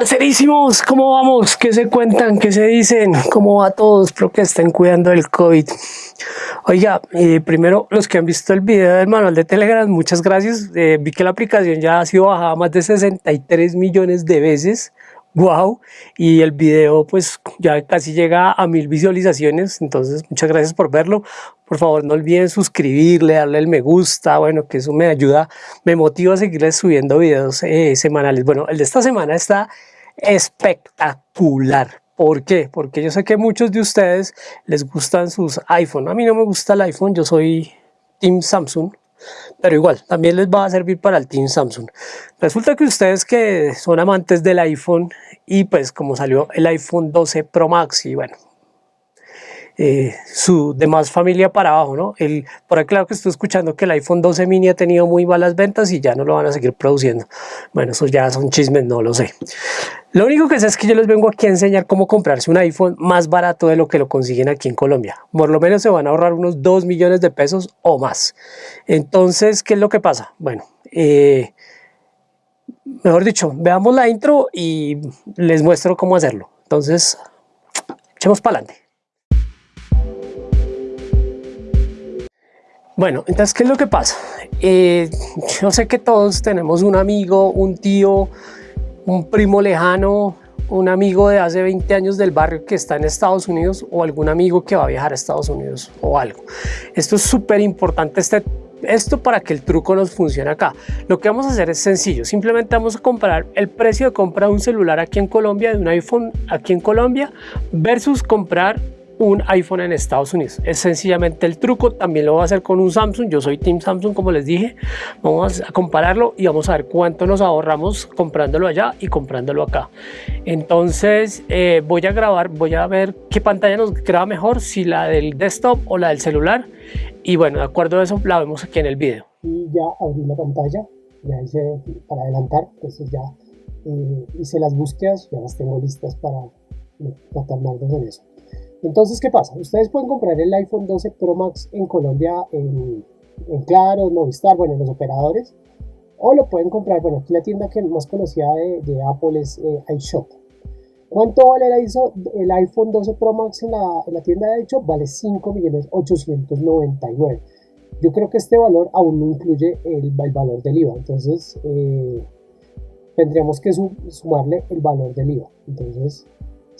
Parcerísimos, ¿cómo vamos? ¿Qué se cuentan? ¿Qué se dicen? ¿Cómo va todos? Espero que estén cuidando del COVID. Oiga, eh, primero los que han visto el video del manual de Telegram, muchas gracias. Eh, vi que la aplicación ya ha sido bajada más de 63 millones de veces wow y el video pues ya casi llega a mil visualizaciones entonces muchas gracias por verlo. Por favor no olviden suscribirle darle el me gusta bueno que eso me ayuda me motiva a seguirles subiendo videos eh, semanales. Bueno el de esta semana está espectacular. ¿Por qué? Porque yo sé que muchos de ustedes les gustan sus iPhone. A mí no me gusta el iPhone, yo soy Team Samsung pero igual, también les va a servir para el Team Samsung. Resulta que ustedes que son amantes del iPhone y pues como salió el iPhone 12 Pro Max y bueno, eh, su demás familia para abajo, ¿no? El, por ahí claro que estoy escuchando que el iPhone 12 mini ha tenido muy malas ventas y ya no lo van a seguir produciendo. Bueno, eso ya son chismes, no lo sé. Lo único que sé es que yo les vengo aquí a enseñar cómo comprarse un iPhone más barato de lo que lo consiguen aquí en Colombia. Por lo menos se van a ahorrar unos 2 millones de pesos o más. Entonces, ¿qué es lo que pasa? Bueno, eh, mejor dicho, veamos la intro y les muestro cómo hacerlo. Entonces, echemos para adelante. Bueno, entonces, ¿qué es lo que pasa? Eh, yo sé que todos tenemos un amigo, un tío, un primo lejano, un amigo de hace 20 años del barrio que está en Estados Unidos o algún amigo que va a viajar a Estados Unidos o algo. Esto es súper importante, este, esto para que el truco nos funcione acá. Lo que vamos a hacer es sencillo, simplemente vamos a comparar el precio de compra de un celular aquí en Colombia, de un iPhone aquí en Colombia, versus comprar un iPhone en Estados Unidos. Es sencillamente el truco, también lo voy a hacer con un Samsung, yo soy Team Samsung como les dije, vamos a compararlo y vamos a ver cuánto nos ahorramos comprándolo allá y comprándolo acá. Entonces eh, voy a grabar, voy a ver qué pantalla nos graba mejor, si la del desktop o la del celular y bueno, de acuerdo a eso la vemos aquí en el video. Y ya abrí la pantalla, ya hice para adelantar, entonces ya eh, hice las búsquedas, ya las tengo listas para tratar más en eso. Entonces, ¿qué pasa? Ustedes pueden comprar el iPhone 12 Pro Max en Colombia en, en Claro, Movistar, bueno, en los operadores. O lo pueden comprar, bueno, aquí la tienda que más conocida de, Apple es eh, iShop. ¿Cuánto vale el, iPhone 12 Pro Max en la, en tienda de iShop? Vale 5.899. Yo creo que este valor aún no incluye el, el valor del IVA. Entonces, eh, tendríamos que sumarle el valor del IVA. Entonces,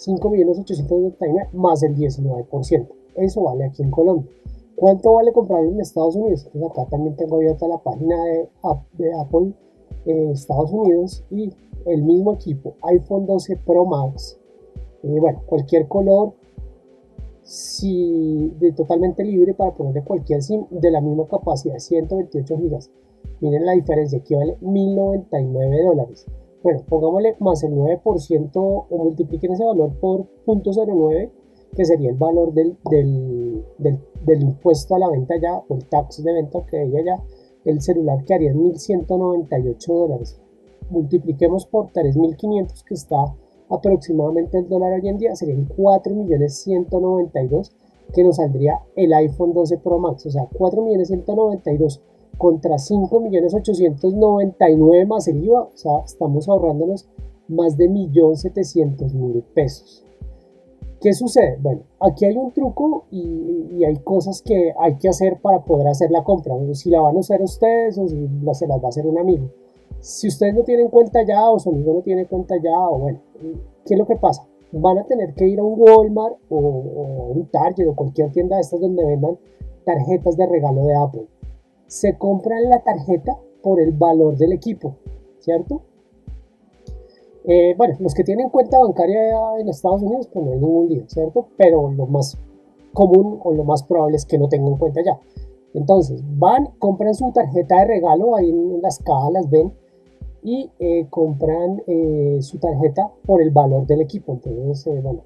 5.899 más el 19%. Eso vale aquí en Colombia. ¿Cuánto vale comprar en Estados Unidos? Entonces acá también tengo abierta la página de, Apple eh, Estados Unidos y el mismo equipo iPhone 12 Pro Max. Eh, bueno, cualquier color, totalmente libre para ponerle cualquier SIM de la misma capacidad, 128 GB. Miren la diferencia, aquí vale 1.099 dólares. Bueno, pongámosle más el 9% o multipliquen ese valor por 0.09, que sería el valor del, del, impuesto a la venta ya, o el tax de venta que ella ya, el celular que haría 1.198 dólares. Multipliquemos por 3.500 que está aproximadamente el dólar hoy en día, serían 4.192 que nos saldría el iPhone 12 Pro Max, o sea, 4.192 contra 5.899 más el IVA, o sea, estamos ahorrándonos más de 1.700.000 pesos. ¿Qué sucede? Bueno, aquí hay un truco y, hay cosas que hay que hacer para poder hacer la compra. Si la van a usar ustedes o si se las va a hacer un amigo. Si ustedes no tienen cuenta ya o su amigo no tiene cuenta ya, o bueno, ¿qué es lo que pasa? Van a tener que ir a un Walmart o, o un Target o cualquier tienda de estas donde vendan tarjetas de regalo de Apple se compra la tarjeta por el valor del equipo, ¿cierto? Eh, bueno, los que tienen cuenta bancaria en Estados Unidos, pues no hay ningún lío, ¿cierto? Pero lo más común o lo más probable es que no tengan cuenta ya. Entonces, van, compran su tarjeta de regalo, ahí en las cajas las ven, y eh, compran eh, su tarjeta por el valor del equipo. Entonces, bueno,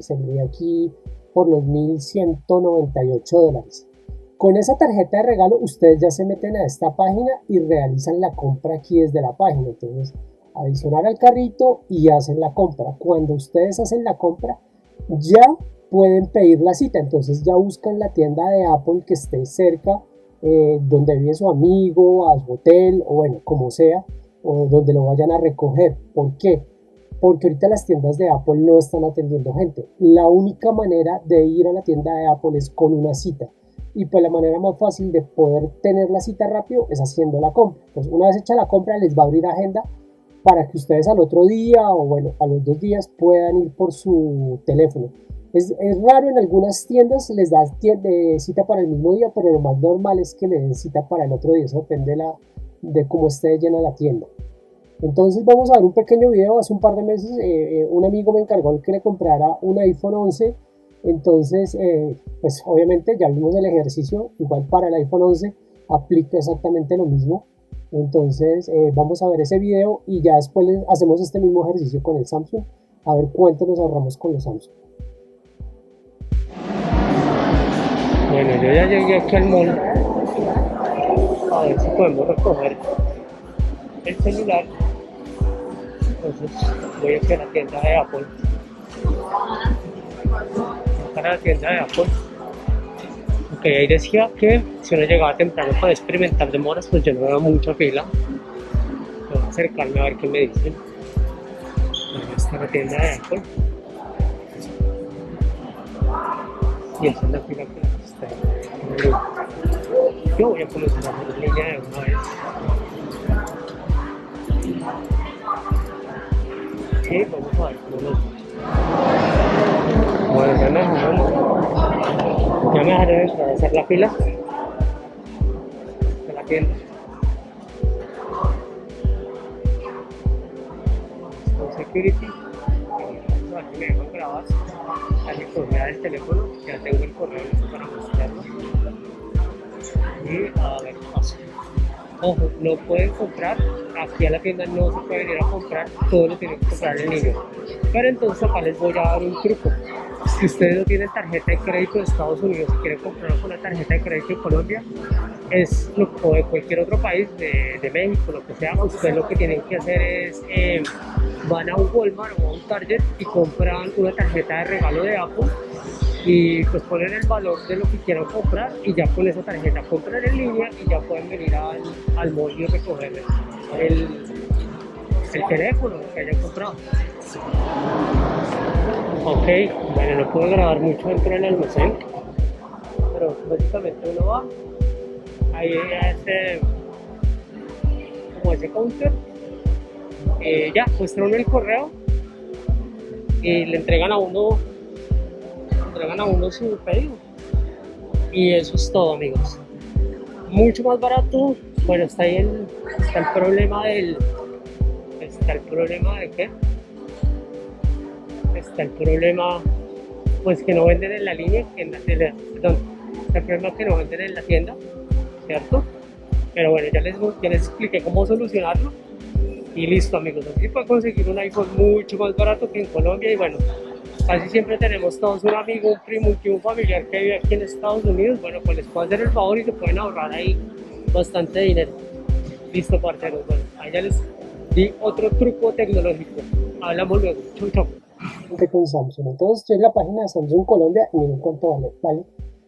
sería aquí por los 1.198 dólares. Con esa tarjeta de regalo ustedes ya se meten a esta página y realizan la compra aquí desde la página. Entonces, adicionar al carrito y hacen la compra. Cuando ustedes hacen la compra, ya pueden pedir la cita. Entonces ya buscan la tienda de Apple que esté cerca, eh, donde vive su amigo, a su hotel o bueno, como sea, o donde lo vayan a recoger. ¿Por qué? porque ahorita las tiendas de Apple no están atendiendo gente. La única manera de ir a la tienda de Apple es con una cita. Y pues la manera más fácil de poder tener la cita rápido es haciendo la compra. Entonces una vez hecha la compra les va a abrir agenda para que ustedes al otro día o bueno, a los dos días puedan ir por su teléfono. Es, es raro en algunas tiendas les da cita para el mismo día, pero lo más normal es que le den cita para el otro día. Eso depende de, la, de cómo esté llena la tienda. Entonces vamos a ver un pequeño video. Hace un par de meses eh, eh, un amigo me encargó que le comprara un iPhone 11. Entonces, eh, pues obviamente ya vimos el ejercicio. Igual para el iPhone 11 aplica exactamente lo mismo. Entonces vamos a ver ese video y ya después hacemos este mismo ejercicio con el Samsung. A ver cuánto nos ahorramos con los Samsung. Bueno, yo ya llegué aquí al mall. A ver si podemos recoger el celular entonces voy a a la tienda de Apple para la tienda de Apple ok ahí decía que si uno llegaba temprano para experimentar demoras pues yo no veo mucha fila. Voy a acercarme a ver qué me dicen. Ahí está la tienda de Apple y esa es la fila que está yo voy a comenzar a hacer línea de una vez. Sí, vamos a ver Bueno, ya me dejaron, ya me dejaron a hacer la fila de la tienda. Con security, a si me dejan grabar la recorrida del teléfono, ya tengo el correo para mostrarlo. Y a ver qué pasa. Ojo, no pueden comprar, aquí a la tienda no se puede venir a comprar, todo lo tienen que comprar en línea. Pero entonces acá les voy a dar un truco. Si ustedes no tienen tarjeta de crédito de Estados Unidos y quieren comprarlo con una tarjeta de crédito de Colombia, es o de cualquier otro país, de, de, México, lo que sea, ustedes lo que tienen que hacer es, eh, van a un Walmart o a un Target y compran una tarjeta de regalo de Apple y pues ponen el valor de lo que quieran comprar y ya con esa tarjeta compran en línea y ya pueden venir al, al mall y recoger el, el teléfono que hayan comprado. Ok, bueno, no puedo grabar mucho dentro del almacén, pero básicamente uno va, ahí ese, como ese counter, eh, ya, muestra uno el correo y le entregan a uno entregan a uno su pedido. Y eso es todo, amigos. Mucho más barato. Bueno, está ahí el, está el problema del. Está el problema de qué? Está el problema, pues que no venden en la línea, en la, perdón, está el problema que no venden en la tienda, ¿cierto? Pero bueno, ya les, ya les expliqué cómo solucionarlo. Y listo, amigos. Así pueden conseguir un iPhone mucho más barato que en Colombia. Y bueno, casi siempre tenemos todos un amigo, un primo, un tío, un familiar que vive aquí en Estados Unidos, bueno, pues les puedo hacer el favor y se pueden ahorrar ahí bastante dinero. Listo, parceros, bueno, ahí ya les di otro truco tecnológico. Hablamos luego. Chau, chau. Con Samsung. Entonces, estoy en la página de Samsung Colombia y miren cuánto vale, ¿vale?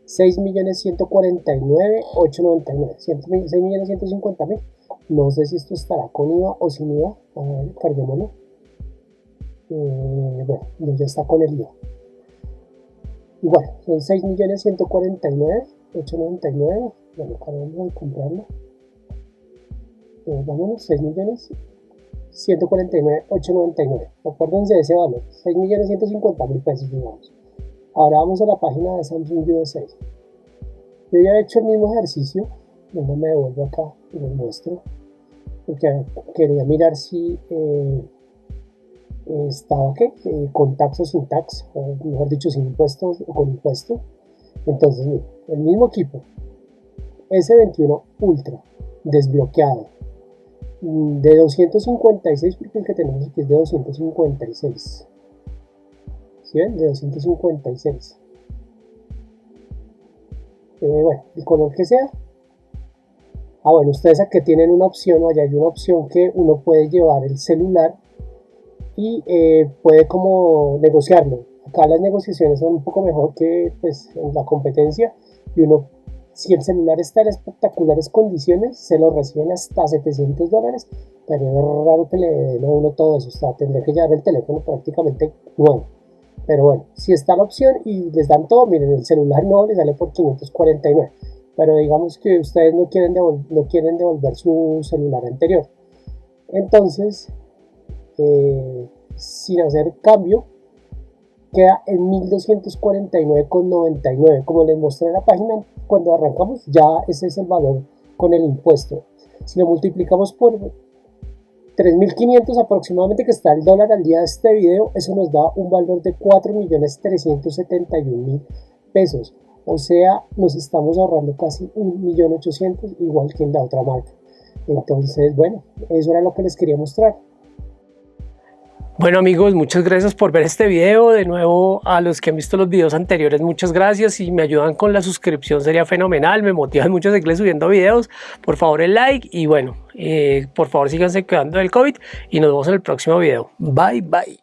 6.149.899, 6.150.000. No sé si esto estará con IVA o sin IVA. A ver, carguémoslo. Eh, bueno, ya está con el IVA. Igual, son 6.149.899. Bueno, acabamos de comprarlo. Eh, vámonos, 6.149.899. Acuérdense de ese valor, 6.150.000 pesos, digamos. Ahora vamos a la página de Samsung USA. Yo ya he hecho el mismo ejercicio. Luego me devuelvo acá y les muestro. Porque quería mirar si. Eh, estaba ¿qué? Eh, con tax o sin tax, o mejor dicho, sin impuestos o con impuesto. Entonces, el mismo equipo, S21 Ultra, desbloqueado, de 256, porque el que tenemos aquí es de 256. ¿Sí ven? De 256. Eh, bueno, el color que sea. Ah, bueno, ustedes aquí tienen una opción, o allá hay una opción que uno puede llevar el celular y eh, puede como negociarlo. Acá las negociaciones son un poco mejor que pues, en la competencia y uno si el celular está en espectaculares condiciones, se lo reciben hasta 700 dólares, pero es raro que le den a uno todo eso, o tendría que llevar el teléfono prácticamente nuevo. Pero bueno, si está la opción y les dan todo, miren, el celular nuevo les sale por 549. Pero digamos que ustedes no quieren, no quieren devolver su celular anterior. Entonces, eh, sin hacer cambio, queda en 1249,99. Como les mostré en la página cuando arrancamos, ya ese es el valor con el impuesto. Si lo multiplicamos por 3.500 aproximadamente que está el dólar al día de este video, eso nos da un valor de 4.371.000 pesos. O sea, nos estamos ahorrando casi 1.800.000 igual que en la otra marca. Entonces, bueno, eso era lo que les quería mostrar. Bueno amigos, muchas gracias por ver este video. De nuevo a los que han visto los videos anteriores, muchas gracias. Si me ayudan con la suscripción sería fenomenal. Me motivan mucho a seguir subiendo videos. Por favor el like y bueno, eh, por favor síganse cuidando del COVID y nos vemos en el próximo video. Bye bye.